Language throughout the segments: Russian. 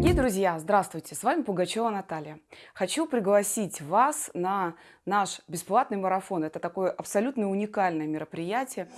Дорогие друзья, здравствуйте! С вами Пугачева Наталья. Хочу пригласить вас на наш бесплатный марафон. Это такое абсолютно уникальное мероприятие.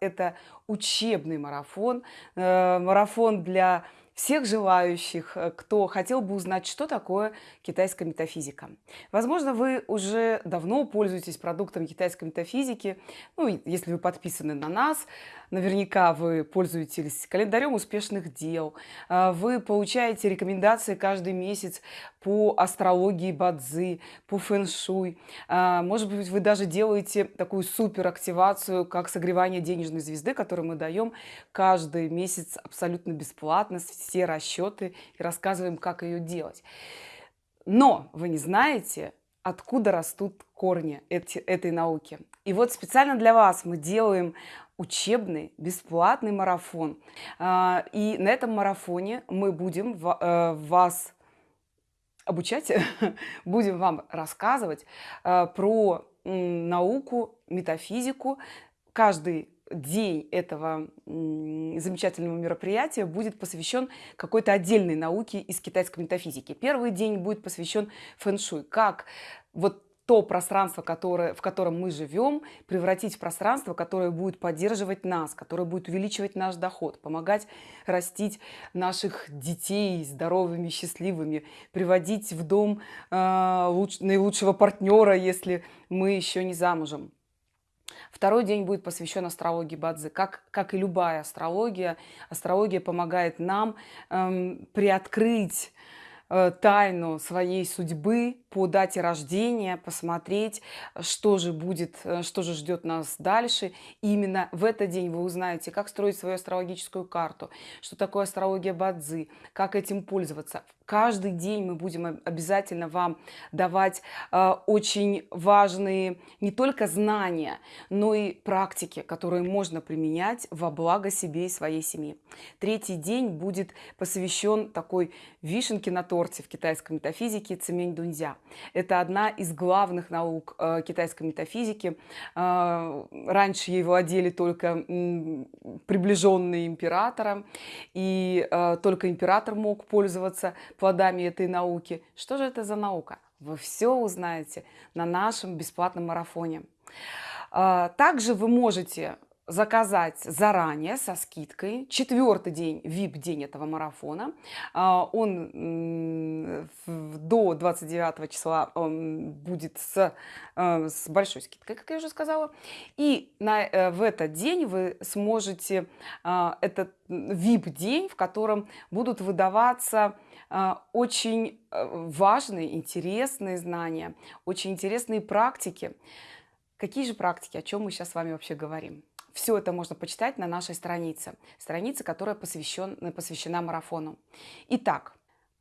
Это учебный марафон, э, марафон для всех желающих, э, кто хотел бы узнать, что такое китайская метафизика. Возможно, вы уже давно пользуетесь продуктом китайской метафизики. Ну, если вы подписаны на нас, наверняка вы пользуетесь календарем успешных дел. А, вы получаете рекомендации каждый месяц по астрологии Бадзи, по фэн-шуй. А, может быть, вы даже делаете такую супер активацию, как согревание денежной звезды, которую мы даем каждый месяц абсолютно бесплатно все расчеты и рассказываем, как ее делать. Но вы не знаете, откуда растут корни эти, этой науки. И вот специально для вас мы делаем учебный бесплатный марафон. А, и на этом марафоне мы будем э, вас обучать, будем вам рассказывать э, про науку, метафизику. Каждый день этого замечательного мероприятия будет посвящен какой-то отдельной науке из китайской метафизики. Первый день будет посвящен фэн-шуй, как вот то пространство, которое, в котором мы живем, превратить в пространство, которое будет поддерживать нас, которое будет увеличивать наш доход, помогать растить наших детей здоровыми, счастливыми, приводить в дом э, луч, наилучшего партнера, если мы еще не замужем. Второй день будет посвящен астрологии Бадзи. Как, как и любая астрология, астрология помогает нам эм, приоткрыть э, тайну своей судьбы по дате рождения, посмотреть, что же будет, э, что же ждет нас дальше. И именно в этот день вы узнаете, как строить свою астрологическую карту, что такое астрология Бадзи, как этим пользоваться. Каждый день мы будем обязательно вам давать э, очень важные не только знания, но и практики, которые можно применять во благо себе и своей семьи. Третий день будет посвящен такой вишенке на торте в китайской метафизике цемень дунзя. Это одна из главных наук э, китайской метафизики. Э, раньше ей владели только приближенные императора, и э, только император мог пользоваться плодами этой науки. Что же это за наука? Вы все узнаете на нашем бесплатном марафоне. Также вы можете заказать заранее со скидкой. Четвертый день, VIP-день этого марафона. А, он до 29 числа будет с, э, с большой скидкой, как я уже сказала. И на, э, в этот день вы сможете, а, этот VIP-день, в котором будут выдаваться а, очень э, важные, интересные знания, очень интересные практики. Какие же практики, о чем мы сейчас с вами вообще говорим? Все это можно почитать на нашей странице, странице, которая посвящен, посвящена марафону. Итак,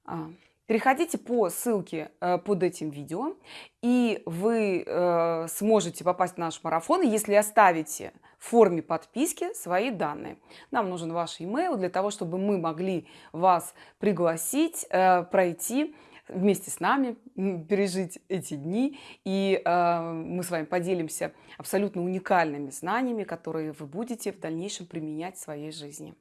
а, переходите по ссылке э, под этим видео, и вы э, сможете попасть в наш марафон, если оставите в форме подписки свои данные. Нам нужен ваш email для того, чтобы мы могли вас пригласить, э, пройти вместе с нами пережить эти дни. И э, мы с вами поделимся абсолютно уникальными знаниями, которые вы будете в дальнейшем применять в своей жизни.